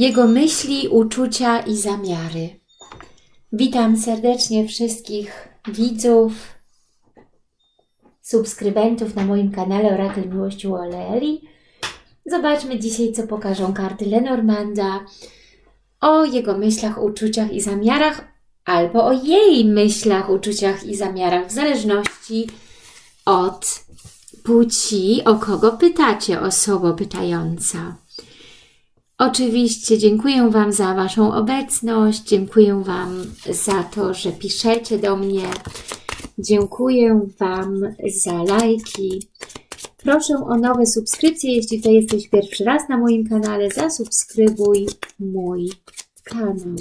jego myśli, uczucia i zamiary. Witam serdecznie wszystkich widzów, subskrybentów na moim kanale Orakel Miłości Oleeli. Zobaczmy dzisiaj, co pokażą karty Lenormanda o jego myślach, uczuciach i zamiarach, albo o jej myślach, uczuciach i zamiarach, w zależności od płci, o kogo pytacie, osoba pytająca. Oczywiście dziękuję Wam za Waszą obecność, dziękuję Wam za to, że piszecie do mnie, dziękuję Wam za lajki. Proszę o nowe subskrypcje, jeśli to jesteś pierwszy raz na moim kanale, zasubskrybuj mój kanał.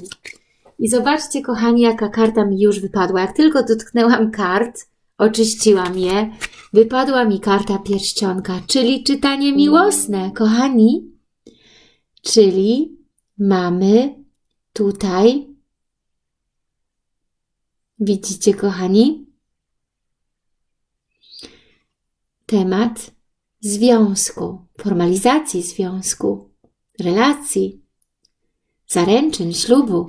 I zobaczcie, kochani, jaka karta mi już wypadła. Jak tylko dotknęłam kart, oczyściłam je, wypadła mi karta pierścionka, czyli czytanie miłosne, kochani. Czyli mamy tutaj, widzicie kochani, temat związku, formalizacji związku, relacji, zaręczyn, ślubu.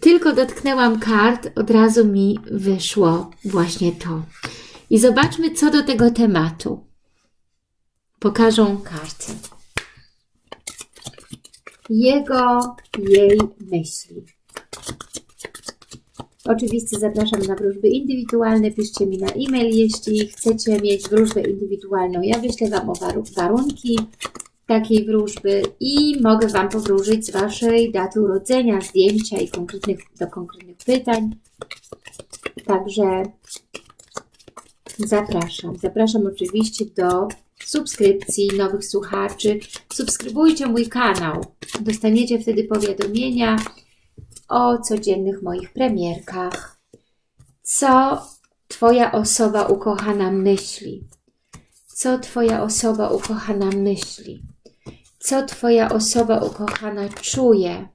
Tylko dotknęłam kart, od razu mi wyszło właśnie to. I zobaczmy, co do tego tematu pokażą karty. Jego, jej myśli. Oczywiście zapraszam na wróżby indywidualne. Piszcie mi na e-mail, jeśli chcecie mieć wróżbę indywidualną. Ja wyślę Wam o warunki takiej wróżby i mogę Wam powróżyć z Waszej daty urodzenia, zdjęcia i konkretnych, do konkretnych pytań. Także zapraszam. Zapraszam oczywiście do subskrypcji, nowych słuchaczy. Subskrybujcie mój kanał. Dostaniecie wtedy powiadomienia o codziennych moich premierkach. Co Twoja osoba ukochana myśli? Co Twoja osoba ukochana myśli? Co Twoja osoba ukochana czuje?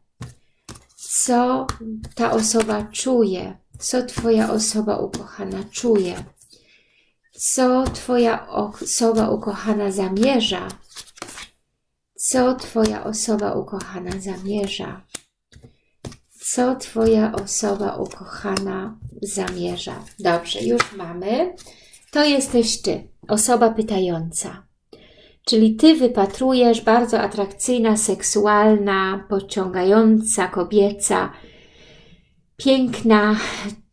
Co ta osoba czuje? Co Twoja osoba ukochana czuje? Co Twoja osoba ukochana zamierza? Co Twoja osoba ukochana zamierza? Co Twoja osoba ukochana zamierza? Dobrze, już mamy. To jesteś Ty, osoba pytająca. Czyli Ty wypatrujesz bardzo atrakcyjna, seksualna, pociągająca, kobieca, piękna.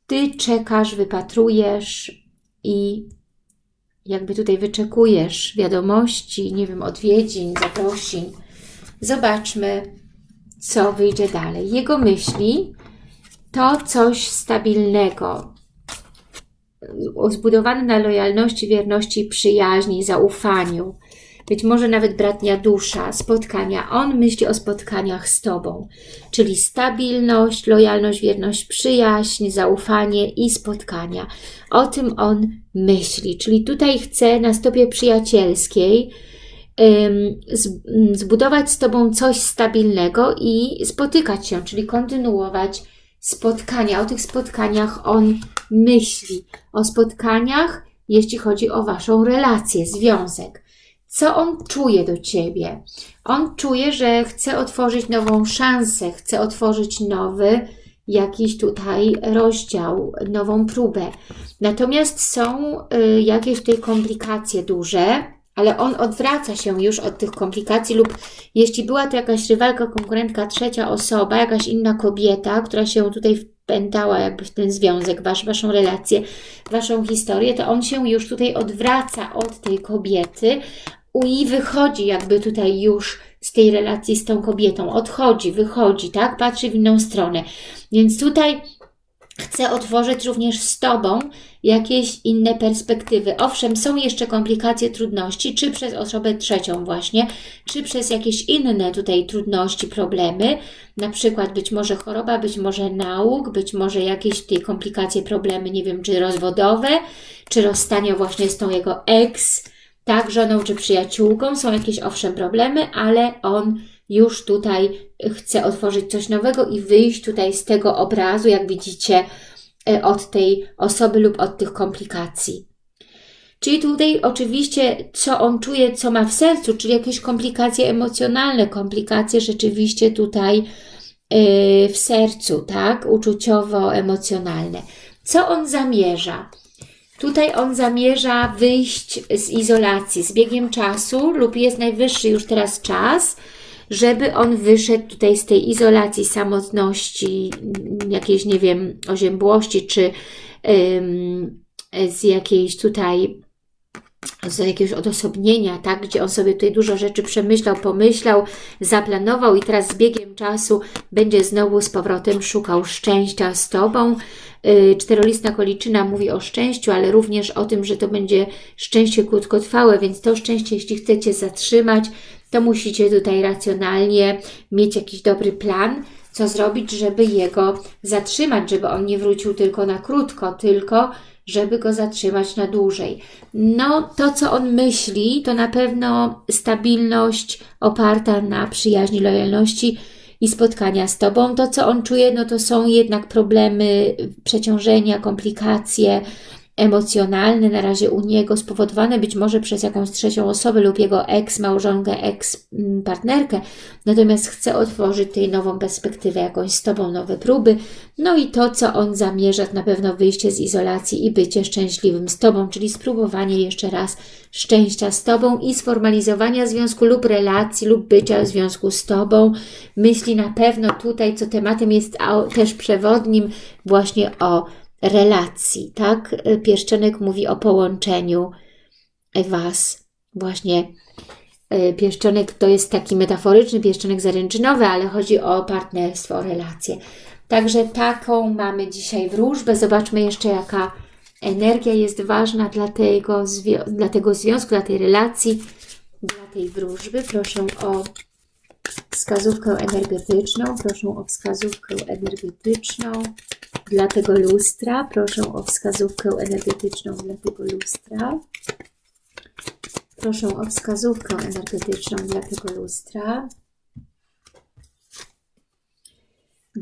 Ty czekasz, wypatrujesz i jakby tutaj wyczekujesz wiadomości, nie wiem, odwiedzin, zaprosin. Zobaczmy, co wyjdzie dalej. Jego myśli to coś stabilnego, zbudowane na lojalności, wierności, przyjaźni, zaufaniu być może nawet bratnia dusza, spotkania. On myśli o spotkaniach z Tobą, czyli stabilność, lojalność, wierność, przyjaźń, zaufanie i spotkania. O tym on myśli, czyli tutaj chce na stopie przyjacielskiej zbudować z Tobą coś stabilnego i spotykać się, czyli kontynuować spotkania. O tych spotkaniach on myśli. O spotkaniach, jeśli chodzi o Waszą relację, związek co on czuje do Ciebie. On czuje, że chce otworzyć nową szansę, chce otworzyć nowy jakiś tutaj rozdział, nową próbę. Natomiast są y, jakieś tutaj komplikacje duże, ale on odwraca się już od tych komplikacji lub jeśli była to jakaś rywalka, konkurentka, trzecia osoba, jakaś inna kobieta, która się tutaj wpętała jakby w ten związek, wasz, waszą relację, waszą historię, to on się już tutaj odwraca od tej kobiety, i wychodzi jakby tutaj już z tej relacji z tą kobietą, odchodzi, wychodzi, tak, patrzy w inną stronę. Więc tutaj chcę otworzyć również z Tobą jakieś inne perspektywy. Owszem, są jeszcze komplikacje, trudności, czy przez osobę trzecią właśnie, czy przez jakieś inne tutaj trudności, problemy, na przykład być może choroba, być może nauk, być może jakieś tutaj komplikacje, problemy, nie wiem, czy rozwodowe, czy rozstanie właśnie z tą jego ex, tak, żoną czy przyjaciółką, są jakieś owszem problemy, ale on już tutaj chce otworzyć coś nowego i wyjść tutaj z tego obrazu, jak widzicie, e, od tej osoby lub od tych komplikacji. Czyli tutaj oczywiście, co on czuje, co ma w sercu, czyli jakieś komplikacje emocjonalne, komplikacje rzeczywiście tutaj yy, w sercu, tak? Uczuciowo-emocjonalne. Co on zamierza? Tutaj on zamierza wyjść z izolacji. Z biegiem czasu lub jest najwyższy już teraz czas, żeby on wyszedł tutaj z tej izolacji, samotności, jakiejś, nie wiem, oziębłości, czy ym, z jakiejś tutaj z jakiegoś odosobnienia, tak, gdzie on sobie tutaj dużo rzeczy przemyślał, pomyślał, zaplanował i teraz z biegiem czasu będzie znowu z powrotem szukał szczęścia z Tobą. Yy, czterolistna koliczyna mówi o szczęściu, ale również o tym, że to będzie szczęście krótkotrwałe, więc to szczęście, jeśli chcecie zatrzymać, to musicie tutaj racjonalnie mieć jakiś dobry plan, co zrobić, żeby jego zatrzymać, żeby on nie wrócił tylko na krótko, tylko żeby go zatrzymać na dłużej. No, to co on myśli, to na pewno stabilność oparta na przyjaźni, lojalności i spotkania z Tobą. To co on czuje, no to są jednak problemy, przeciążenia, komplikacje, emocjonalne na razie u niego, spowodowane być może przez jakąś trzecią osobę lub jego ex-małżonkę, ex-partnerkę, natomiast chce otworzyć tej nową perspektywę, jakąś z Tobą, nowe próby, no i to, co on zamierza, to na pewno wyjście z izolacji i bycie szczęśliwym z Tobą, czyli spróbowanie jeszcze raz szczęścia z Tobą i sformalizowania związku lub relacji lub bycia w związku z Tobą. Myśli na pewno tutaj, co tematem jest też przewodnim, właśnie o relacji, tak? Pierścionek mówi o połączeniu Was. Właśnie e, pierścionek to jest taki metaforyczny pierścionek zaręczynowy, ale chodzi o partnerstwo, o relacje. Także taką mamy dzisiaj wróżbę. Zobaczmy jeszcze, jaka energia jest ważna dla tego, dla tego związku, dla tej relacji, dla tej wróżby. Proszę o wskazówkę energetyczną. Proszę o wskazówkę energetyczną dla tego lustra. Proszę o wskazówkę energetyczną dla tego lustra. Proszę o wskazówkę energetyczną dla tego lustra.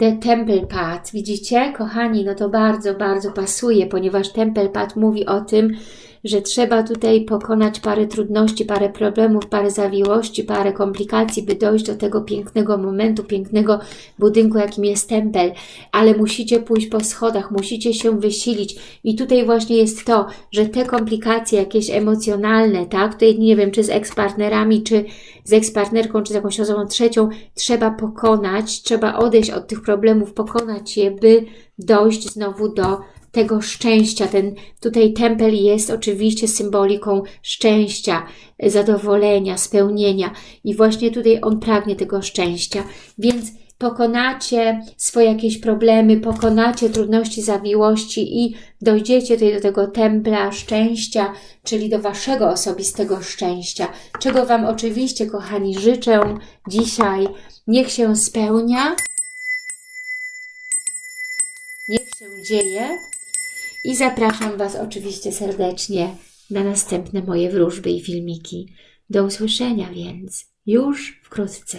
The Temple Path. Widzicie, kochani, no to bardzo, bardzo pasuje, ponieważ Temple Path mówi o tym, że trzeba tutaj pokonać parę trudności, parę problemów, parę zawiłości, parę komplikacji, by dojść do tego pięknego momentu, pięknego budynku, jakim jest tempel, ale musicie pójść po schodach, musicie się wysilić. I tutaj właśnie jest to, że te komplikacje jakieś emocjonalne, tak, tutaj nie wiem, czy z ekspartnerami, czy z ekspartnerką, czy z jakąś osobą trzecią, trzeba pokonać, trzeba odejść od tych problemów, pokonać je, by dojść znowu do tego szczęścia. Ten tutaj tempel jest oczywiście symboliką szczęścia, zadowolenia, spełnienia i właśnie tutaj on pragnie tego szczęścia. Więc pokonacie swoje jakieś problemy, pokonacie trudności, zawiłości i dojdziecie tutaj do tego templa szczęścia, czyli do Waszego osobistego szczęścia, czego Wam oczywiście, kochani, życzę dzisiaj. Niech się spełnia, niech się dzieje i zapraszam Was oczywiście serdecznie na następne moje wróżby i filmiki. Do usłyszenia więc już wkrótce.